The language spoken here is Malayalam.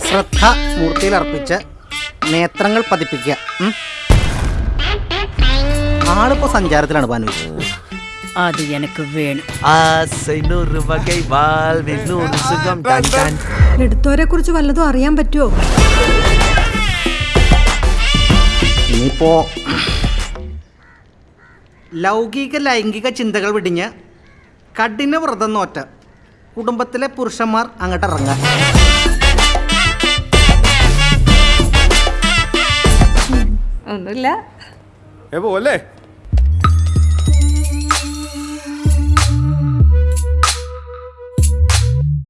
ശ്രദ്ധ മൂർത്തിയിൽ അർപ്പിച്ച് നേത്രങ്ങൾ പതിപ്പിക്കുക ഉം. ആളിപ്പോ സഞ്ചാരത്തിലാണ് ഭാനു அது எனக்கு வேணும் ஆசை நூறு வகை வாழ்வில் நூறு சுகம் டன் டன் എടുത്തവരെ കുറിച്ച് വല്ലതും അറിയാൻ പറ്റുമോ ഇനിയിപ്പോ ലൗകിക ലൈംഗിക ചിന്തകൾ വിടിഞ്ഞ് കഠിന വ്രതം നോറ്റ കുടുംബത്തിലെ പുരുഷന്മാർ അങ്ങോട്ട് ഇറങ്ങുക ഒന്നുമില്ല.